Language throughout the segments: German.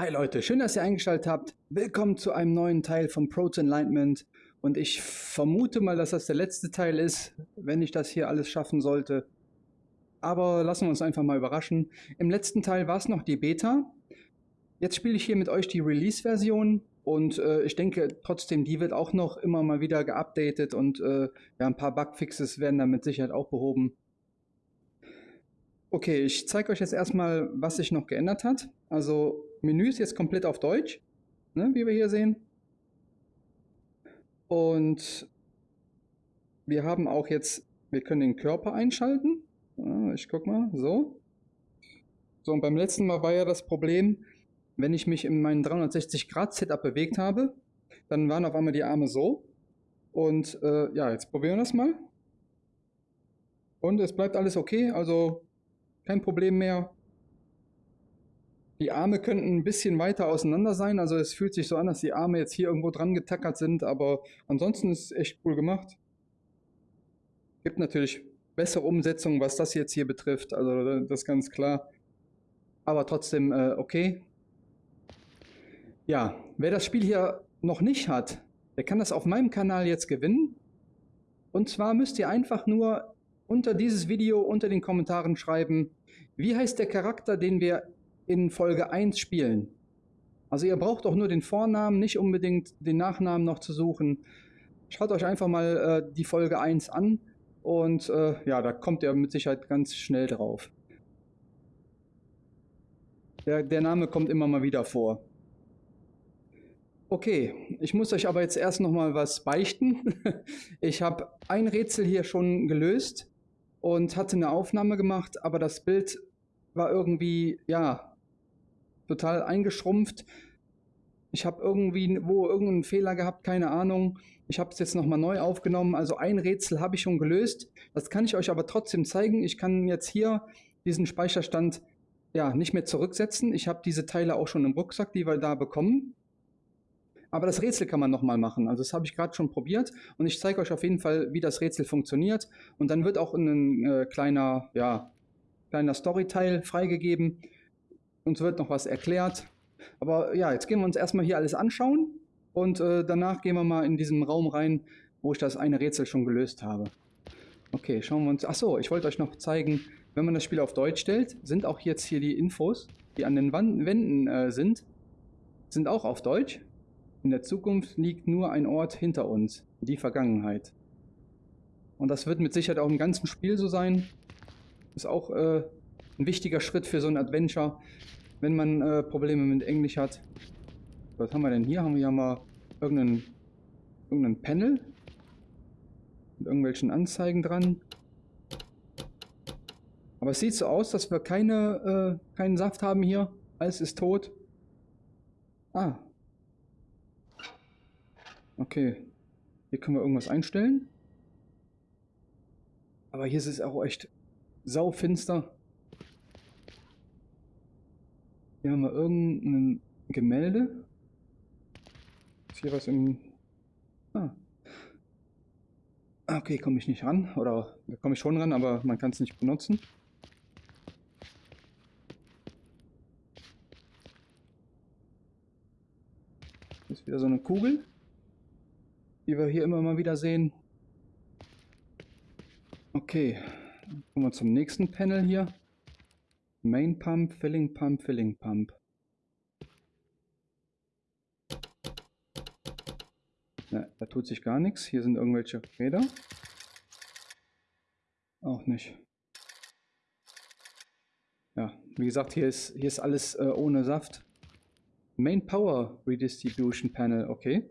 Hi Leute, schön, dass ihr eingeschaltet habt. Willkommen zu einem neuen Teil von Pro to Enlightenment. Und ich vermute mal, dass das der letzte Teil ist, wenn ich das hier alles schaffen sollte. Aber lassen wir uns einfach mal überraschen. Im letzten Teil war es noch die Beta. Jetzt spiele ich hier mit euch die Release-Version. Und äh, ich denke trotzdem, die wird auch noch immer mal wieder geupdatet. Und äh, ja, ein paar Bugfixes werden da mit Sicherheit auch behoben. Okay, ich zeige euch jetzt erstmal, was sich noch geändert hat. Also Menü ist jetzt komplett auf Deutsch, ne, wie wir hier sehen. Und wir haben auch jetzt, wir können den Körper einschalten. Ich guck mal, so. So, und beim letzten Mal war ja das Problem, wenn ich mich in meinem 360-Grad-Setup bewegt habe, dann waren auf einmal die Arme so. Und äh, ja, jetzt probieren wir das mal. Und es bleibt alles okay, also kein Problem mehr. Die Arme könnten ein bisschen weiter auseinander sein, also es fühlt sich so an, dass die Arme jetzt hier irgendwo dran getackert sind, aber ansonsten ist es echt cool gemacht. Gibt natürlich bessere Umsetzungen, was das jetzt hier betrifft, also das ist ganz klar. Aber trotzdem äh, okay. Ja, wer das Spiel hier noch nicht hat, der kann das auf meinem Kanal jetzt gewinnen. Und zwar müsst ihr einfach nur unter dieses Video, unter den Kommentaren schreiben, wie heißt der Charakter, den wir in Folge 1 spielen? Also ihr braucht auch nur den Vornamen, nicht unbedingt den Nachnamen noch zu suchen. Schaut euch einfach mal äh, die Folge 1 an und äh, ja, da kommt ihr mit Sicherheit ganz schnell drauf. Der, der Name kommt immer mal wieder vor. Okay, ich muss euch aber jetzt erst noch mal was beichten. Ich habe ein Rätsel hier schon gelöst und hatte eine Aufnahme gemacht, aber das Bild war irgendwie, ja, total eingeschrumpft. Ich habe irgendwie wo irgendeinen Fehler gehabt, keine Ahnung. Ich habe es jetzt nochmal neu aufgenommen. Also ein Rätsel habe ich schon gelöst. Das kann ich euch aber trotzdem zeigen. Ich kann jetzt hier diesen Speicherstand ja nicht mehr zurücksetzen. Ich habe diese Teile auch schon im Rucksack, die wir da bekommen. Aber das Rätsel kann man nochmal machen. Also das habe ich gerade schon probiert und ich zeige euch auf jeden Fall, wie das Rätsel funktioniert. Und dann wird auch ein äh, kleiner, ja, kleiner Storyteil freigegeben. Uns wird noch was erklärt. Aber ja, jetzt gehen wir uns erstmal hier alles anschauen und äh, danach gehen wir mal in diesen Raum rein, wo ich das eine Rätsel schon gelöst habe. Okay, schauen wir uns... Achso, ich wollte euch noch zeigen, wenn man das Spiel auf Deutsch stellt, sind auch jetzt hier die Infos, die an den Wänden äh, sind, sind auch auf Deutsch. In der Zukunft liegt nur ein Ort hinter uns, die Vergangenheit. Und das wird mit Sicherheit auch im ganzen Spiel so sein. Ist auch äh, ein wichtiger Schritt für so ein Adventure, wenn man äh, Probleme mit Englisch hat. Was haben wir denn hier? Haben wir ja mal irgendeinen, irgendeinen Panel mit irgendwelchen Anzeigen dran. Aber es sieht so aus, dass wir keine, äh, keinen Saft haben hier. Alles ist tot. Ah, Okay. Hier können wir irgendwas einstellen. Aber hier ist es auch echt saufinster. Hier haben wir irgendein Gemälde. Ist hier was im... Ah. Okay, komme ich nicht ran. Oder da komme ich schon ran, aber man kann es nicht benutzen. Hier ist wieder so eine Kugel die wir hier immer mal wieder sehen. Okay, kommen wir zum nächsten Panel hier. Main Pump, Filling Pump, Filling Pump. Ja, da tut sich gar nichts. Hier sind irgendwelche Räder. Auch nicht. Ja, wie gesagt, hier ist, hier ist alles äh, ohne Saft. Main Power Redistribution Panel, okay.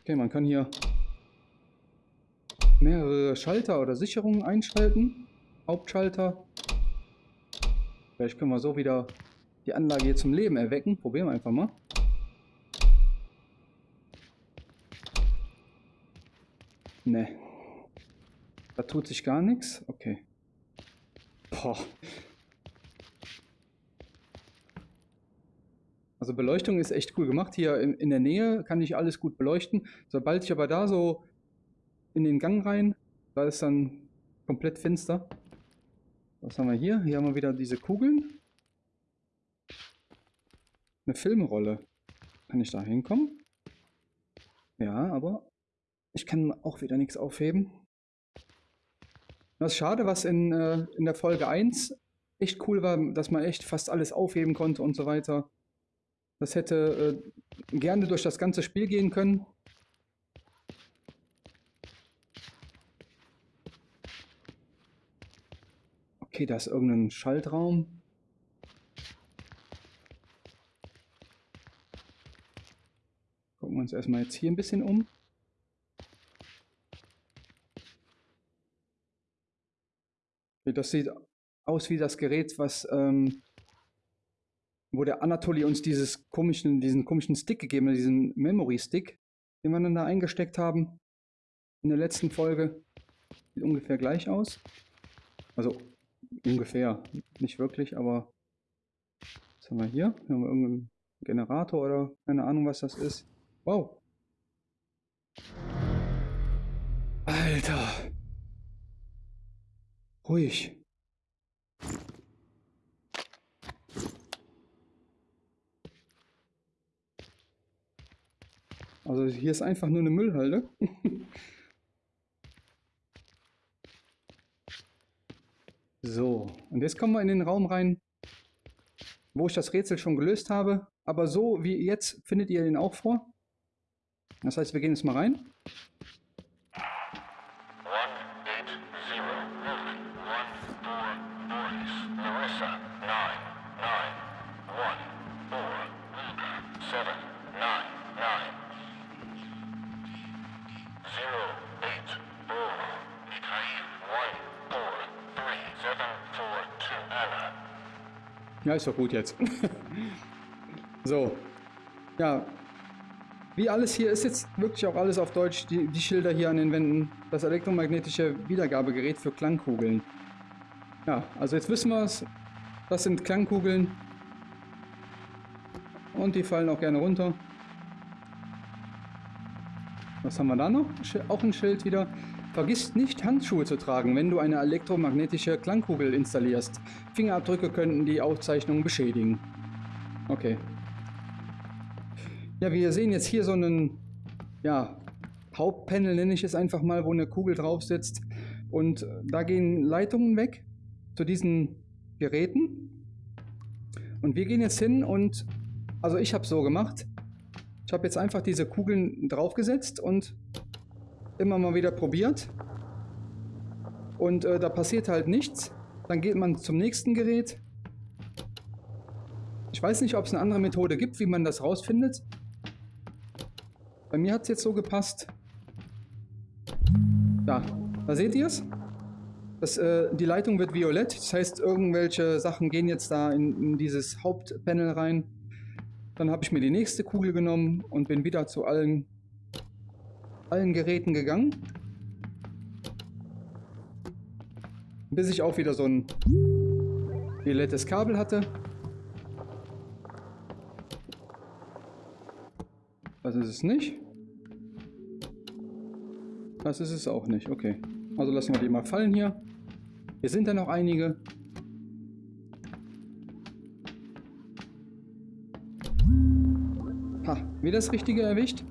Okay, man kann hier mehrere Schalter oder Sicherungen einschalten. Hauptschalter. Vielleicht können wir so wieder die Anlage hier zum Leben erwecken. Probieren wir einfach mal. Ne. Da tut sich gar nichts. Okay. Boah. Also Beleuchtung ist echt cool gemacht. Hier in, in, der Nähe kann ich alles gut beleuchten. Sobald ich aber da so in den Gang rein, da ist dann komplett finster. Was haben wir hier? Hier haben wir wieder diese Kugeln. eine Filmrolle. Kann ich da hinkommen? Ja, aber ich kann auch wieder nichts aufheben. Das ist schade, was in, äh, in der Folge 1 echt cool war, dass man echt fast alles aufheben konnte und so weiter. Das hätte äh, gerne durch das ganze Spiel gehen können. Okay, da ist irgendein Schaltraum. Gucken wir uns erstmal jetzt hier ein bisschen um. Das sieht aus wie das Gerät, was ähm, wo der Anatoli uns dieses komischen, diesen komischen Stick gegeben hat, diesen Memory Stick, den wir dann da eingesteckt haben in der letzten Folge. Sieht ungefähr gleich aus. Also ungefähr, nicht wirklich, aber was haben wir hier? Haben wir irgendeinen Generator oder keine Ahnung, was das ist. Wow. Alter. Ruhig. Also hier ist einfach nur eine Müllhalde. so, und jetzt kommen wir in den Raum rein, wo ich das Rätsel schon gelöst habe. Aber so wie jetzt findet ihr den auch vor. Das heißt, wir gehen jetzt mal rein. Ja, ist doch gut jetzt. so. Ja. Wie alles hier ist jetzt wirklich auch alles auf Deutsch. Die, die Schilder hier an den Wänden. Das elektromagnetische Wiedergabegerät für Klangkugeln. Ja, also jetzt wissen wir es. Das sind Klangkugeln. Und die fallen auch gerne runter. Was haben wir da noch? Auch ein Schild wieder. Vergiss nicht, Handschuhe zu tragen, wenn du eine elektromagnetische Klangkugel installierst. Fingerabdrücke könnten die Aufzeichnung beschädigen. Okay. Ja, wir sehen jetzt hier so einen, ja, Hauptpanel nenne ich es einfach mal, wo eine Kugel drauf sitzt. Und da gehen Leitungen weg zu diesen Geräten. Und wir gehen jetzt hin und, also ich habe so gemacht. Ich habe jetzt einfach diese Kugeln draufgesetzt und immer mal wieder probiert. Und äh, da passiert halt nichts. Dann geht man zum nächsten Gerät. Ich weiß nicht, ob es eine andere Methode gibt, wie man das rausfindet. Bei mir hat es jetzt so gepasst. Da, da seht ihr es. äh, die Leitung wird violett. Das heißt, irgendwelche Sachen gehen jetzt da in, in dieses Hauptpanel rein. Dann habe ich mir die nächste Kugel genommen und bin wieder zu allen allen Geräten gegangen. Bis ich auch wieder so ein violettes Kabel hatte. Das ist es nicht. Das ist es auch nicht. Okay. Also lassen wir die mal fallen hier. Hier sind ja noch einige. Ha, wieder das Richtige erwischt.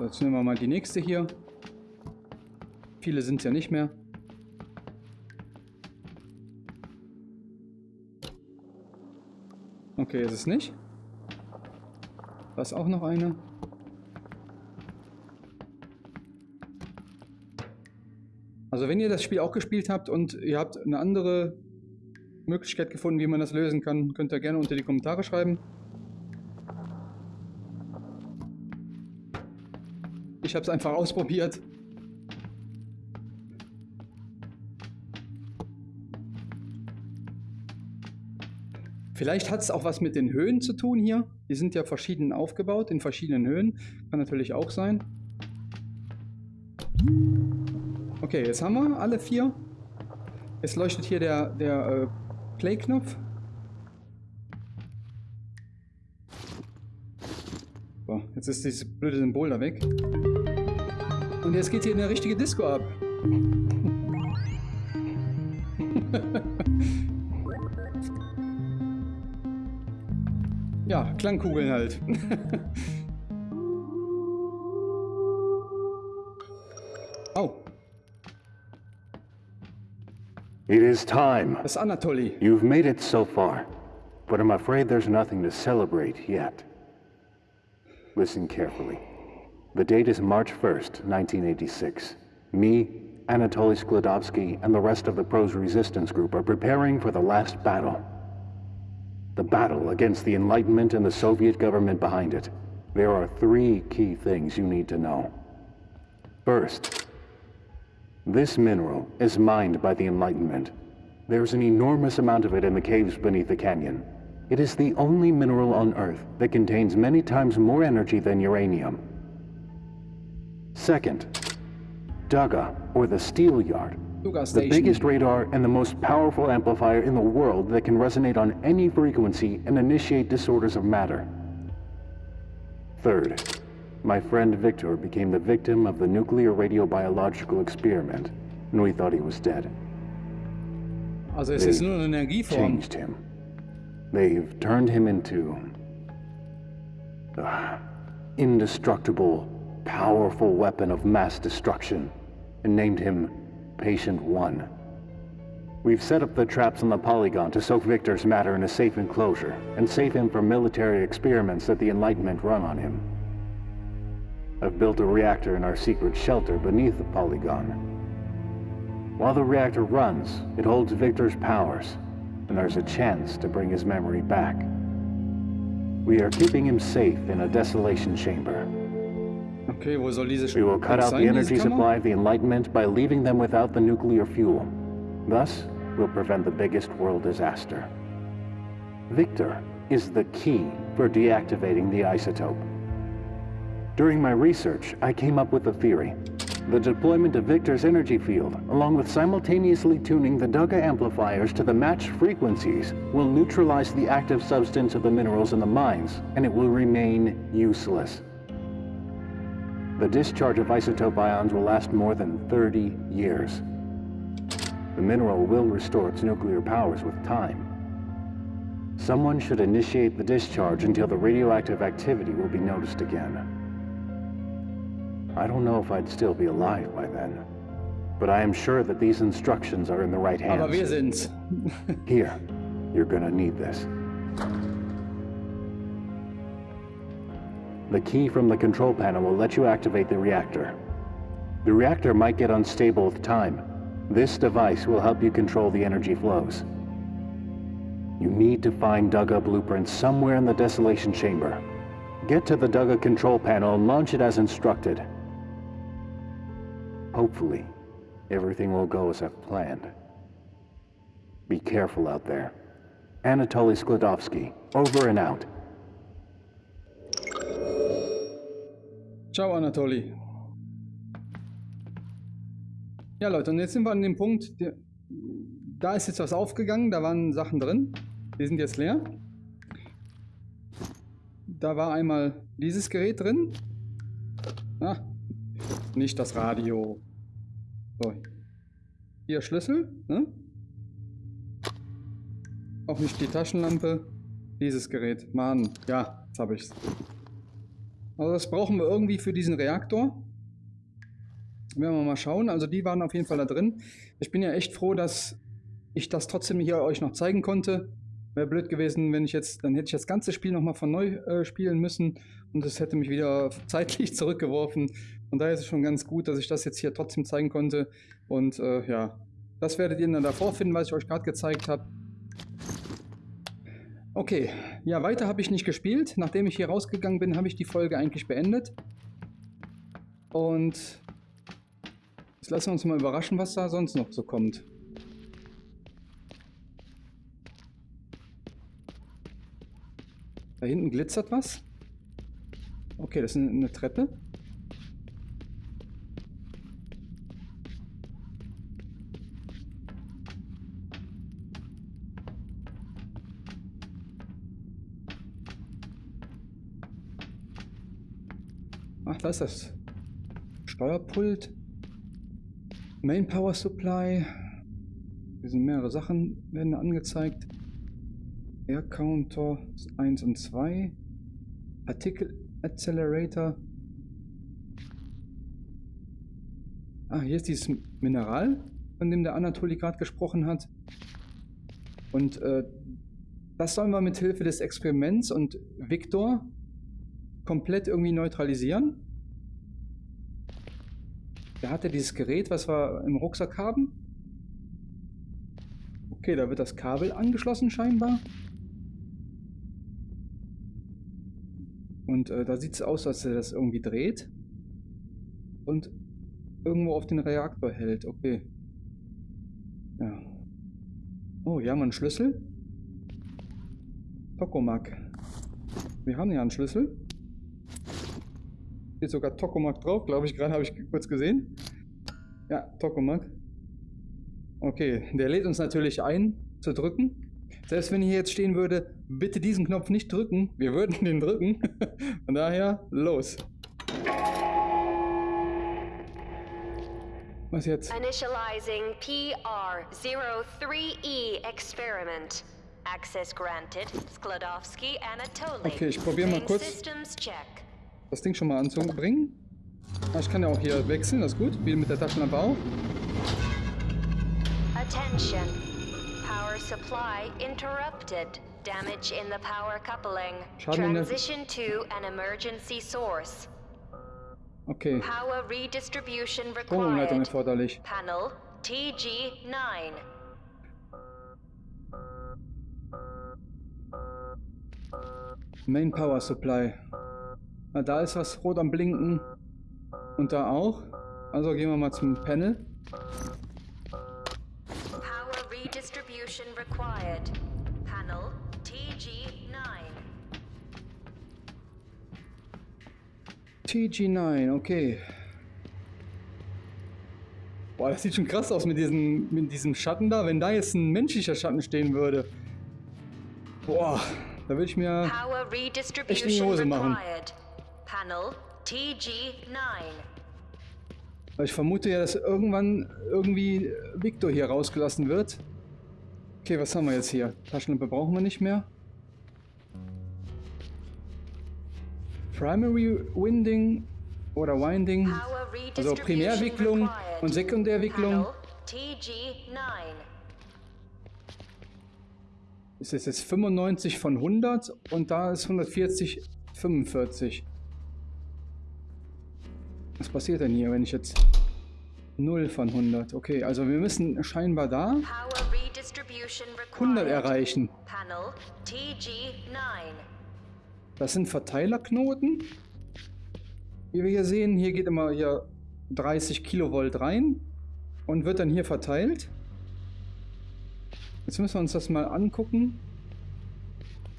Jetzt nehmen wir mal die nächste hier. Viele sind es ja nicht mehr. Okay, ist es nicht. Da ist auch noch eine. Also wenn ihr das Spiel auch gespielt habt und ihr habt eine andere Möglichkeit gefunden, wie man das lösen kann, könnt ihr gerne unter die Kommentare schreiben. Ich habe es einfach ausprobiert. Vielleicht hat es auch was mit den Höhen zu tun hier. Die sind ja verschieden aufgebaut, in verschiedenen Höhen. Kann natürlich auch sein. Okay, jetzt haben wir alle vier. Jetzt leuchtet hier der, der äh, Play-Knopf. Jetzt ist dieses blöde Symbol da weg. Und jetzt geht hier eine richtige Disco ab. Ja, Klangkugeln halt. oh. It is time. Das ist Anatoly. You've made it so far, but I'm afraid there's nothing to celebrate yet. Listen carefully. The date is March 1st, 1986. Me, Anatoly Sklodowski, and the rest of the Pro's resistance group are preparing for the last battle. The battle against the Enlightenment and the Soviet government behind it. There are three key things you need to know. First, this mineral is mined by the Enlightenment. There's an enormous amount of it in the caves beneath the canyon. It is the only mineral on Earth that contains many times more energy than uranium. Second, Dugga, or the Steel Yard, the biggest radar and the most powerful amplifier in the world that can resonate on any frequency and initiate disorders of matter. Third, my friend Victor became the victim of the nuclear radiobiological experiment, and we thought he was dead. Also es ist nur eine Energieform. changed him. They've turned him into... Uh, indestructible, powerful weapon of mass destruction, and named him Patient One. We've set up the traps on the polygon to soak Victor's matter in a safe enclosure, and save him from military experiments that the Enlightenment run on him. I've built a reactor in our secret shelter beneath the polygon. While the reactor runs, it holds Victor's powers, and there's a chance to bring his memory back. We are keeping him safe in a desolation chamber. Okay, wo soll diese We will cut out the energy supply of the Enlightenment by leaving them without the nuclear fuel. Thus, we'll prevent the biggest world disaster. Victor is the key for deactivating the isotope. During my research, I came up with a theory. The deployment of Victor's energy field, along with simultaneously tuning the Dugga amplifiers to the matched frequencies, will neutralize the active substance of the minerals in the mines, and it will remain useless. The discharge of isotope ions will last more than 30 years. The mineral will restore its nuclear powers with time. Someone should initiate the discharge until the radioactive activity will be noticed again. I don't know if I'd still be alive by then, but I am sure that these instructions are in the right Aber wir hands. sind's. Here, you're gonna need this. The key from the control panel will let you activate the reactor. The reactor might get unstable with time. This device will help you control the energy flows. You need to find Dugga blueprints somewhere in the desolation chamber. Get to the Dugga control panel and launch it as instructed. Hopefully, everything will go as I've planned. Be careful out there. Anatoly Sklodowski, over and out. Ciao, Anatoly. Ja, Leute, und jetzt sind wir an dem Punkt, da ist jetzt was aufgegangen, da waren Sachen drin. Die sind jetzt leer. Da war einmal dieses Gerät drin. Ah, nicht das Radio. So. Hier Schlüssel, ne? Auch nicht die Taschenlampe. Dieses Gerät. Mann, ja, jetzt habe ich's. Also das brauchen wir irgendwie für diesen Reaktor. Werden wir mal schauen. Also die waren auf jeden Fall da drin. Ich bin ja echt froh, dass ich das trotzdem hier euch noch zeigen konnte. Wäre blöd gewesen, wenn ich jetzt, dann hätte ich das ganze Spiel nochmal von neu äh, spielen müssen und es hätte mich wieder zeitlich zurückgeworfen. Von daher ist es schon ganz gut, dass ich das jetzt hier trotzdem zeigen konnte. Und äh, ja, das werdet ihr dann davor finden, was ich euch gerade gezeigt habe. Okay, ja, weiter habe ich nicht gespielt. Nachdem ich hier rausgegangen bin, habe ich die Folge eigentlich beendet. Und jetzt lassen wir uns mal überraschen, was da sonst noch so kommt. Da hinten glitzert was. Okay, das ist eine- eine Treppe. Ach, da ist das Steuerpult. Main Power Supply. Hier sind mehrere Sachen, werden angezeigt. Air Counter 1 und 2. Particle Accelerator. Ah, hier ist dieses Mineral, von dem der Anatoli gerade gesprochen hat. Und äh, das sollen wir mit Hilfe des Experiments und Victor komplett irgendwie neutralisieren. Der hatte dieses Gerät, was wir im Rucksack haben. Okay, da wird das Kabel angeschlossen scheinbar. Und äh, da sieht es aus, als er das irgendwie dreht. Und irgendwo auf den Reaktor hält. Okay. Ja. Oh, hier haben wir einen Schlüssel. Tokomak. Wir haben ja einen Schlüssel. Hier ist sogar Tokomak drauf, glaube ich. Gerade habe ich kurz gesehen. Ja, Tokomak. Okay, der lädt uns natürlich ein, zu drücken. Selbst wenn hier jetzt stehen würde, bitte diesen Knopf nicht drücken, wir würden den drücken. Von daher, los. Was jetzt? Initializing PR-03E Experiment. Access granted. Sklodowski, Anatoly. Okay, ich probiere mal kurz Systems check. Das Ding schon mal anzubringen. Ah, ich kann ja auch hier wechseln, das ist gut. Wie mit der Taschenlampe auch. Attention. Power supply interrupted. Damage in the power coupling. Transition to an emergency source. Okay, Power redistribution required. erforderlich. Panel TG9. Main Power Supply. Na, da ist was rot am Blinken. Und da auch. Also gehen wir mal zum Panel. Power redistribution required. Panel TG9. TG9, okay. Boah, das sieht schon krass aus mit diesem, mit diesem Schatten da. Wenn da jetzt ein menschlicher Schatten stehen würde. Boah, da würde ich mir... Power Echt in die redistribution Hose machen. required. Panel TG9. Weil ich vermute ja, dass irgendwann irgendwie Victor hier rausgelassen wird. Okay, was haben wir jetzt hier? Taschenlampe brauchen wir nicht mehr. Primary Winding oder Winding. Also Primärwicklung und Sekundärwicklung. TG9. Ist es jetzt 95 von 100 und da ist 140, 45. Was passiert denn hier, wenn ich jetzt 0 von 100? Okay, also wir müssen scheinbar da Power redistribution required. 100 erreichen. Panel TG9. Das sind Verteilerknoten. Wie wir hier sehen, hier geht immer hier 30 Kilovolt rein und wird dann hier verteilt. Jetzt müssen wir uns das mal angucken.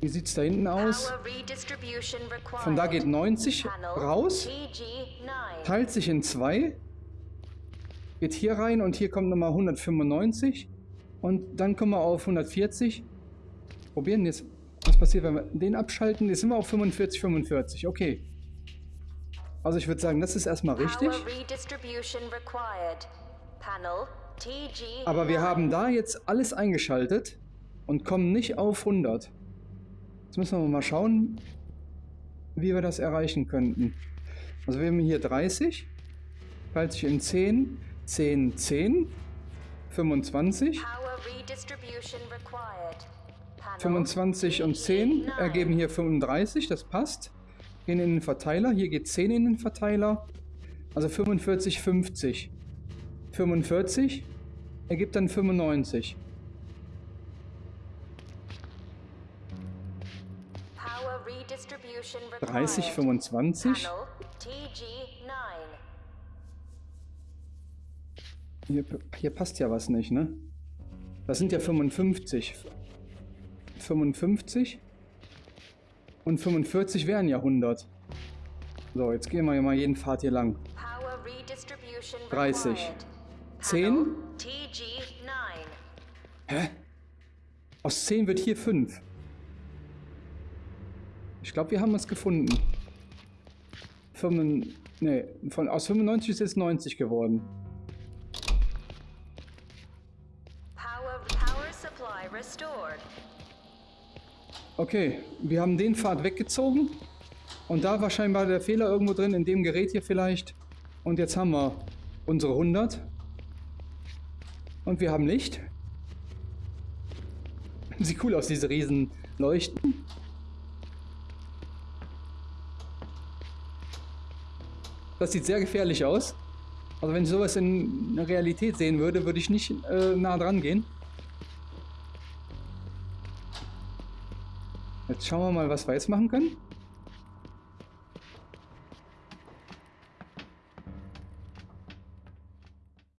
Wie sieht es da hinten aus? Von da geht 90 Panel raus, TG9. teilt sich in zwei, geht hier rein und hier kommt nochmal 195 und dann kommen wir auf 140. Probieren jetzt, was passiert, wenn wir den abschalten. Jetzt sind wir auf 45, 45. Okay. Also ich würde sagen, das ist erstmal richtig. Power redistribution required. Panel TG9. Aber wir haben da jetzt alles eingeschaltet und kommen nicht auf 100. Jetzt müssen wir mal schauen, wie wir das erreichen könnten. Also wir haben hier 30, teilt sich in 10, 10, 10, 25, Power redistribution required. Panel 25 und 10 TG9. ergeben hier 35, das passt. Gehen in den Verteiler, hier geht 10 in den Verteiler, also 45, 50. 45 ergibt dann 95. 3025. Hier, hier passt ja was nicht, ne? Das sind ja 55. 55 und 45 wären ja 100. So, jetzt gehen wir mal jeden Pfad hier lang. 30. 10? Hä? Aus 10 wird hier 5. Ich glaube, wir haben es gefunden. 5, nee, von, aus 95 ist es 90 geworden. Okay, wir haben den Pfad weggezogen. Und da war scheinbar der Fehler irgendwo drin, in dem Gerät hier vielleicht. Und jetzt haben wir unsere 100. Und wir haben Licht. Sieht cool aus, diese riesen Leuchten. Das sieht sehr gefährlich aus. Also wenn ich sowas in der Realität sehen würde, würde ich nicht äh, nah dran gehen. Jetzt schauen wir mal, was wir jetzt machen können.